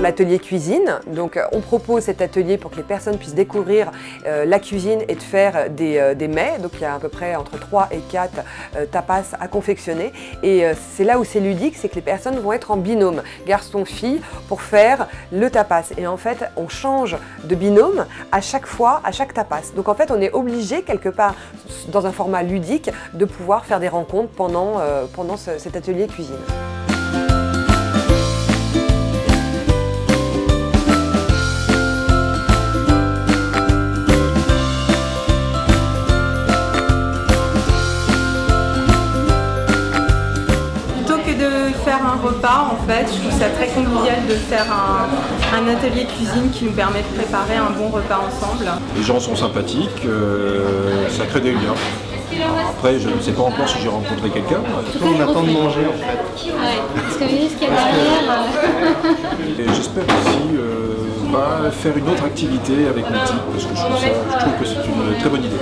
l'atelier cuisine. Donc euh, on propose cet atelier pour que les personnes puissent découvrir euh, la cuisine et de faire des, euh, des, mets. Donc il y a à peu près entre 3 et 4 tapas à confectionner. Et c'est là où c'est ludique, c'est que les personnes vont être en binôme, garçon-fille, pour faire le tapas. Et en fait, on change de binôme à chaque fois, à chaque tapas. Donc en fait, on est obligé quelque part, dans un format ludique, de pouvoir faire des rencontres pendant cet atelier cuisine. Un repas en fait, je trouve ça très convivial de faire un, atelier de cuisine qui nous permet de préparer un bon repas ensemble. Les gens sont sympathiques, euh, ça crée des liens. Après, je ne sais pas encore si j'ai rencontré quelqu'un. On attend de manger en fait. Ouais, parce que vu ce qu'il y a derrière... J'espère aussi euh, bah, faire une autre activité avec mon type, parce que je trouve, ça, je trouve que c'est une très bonne idée.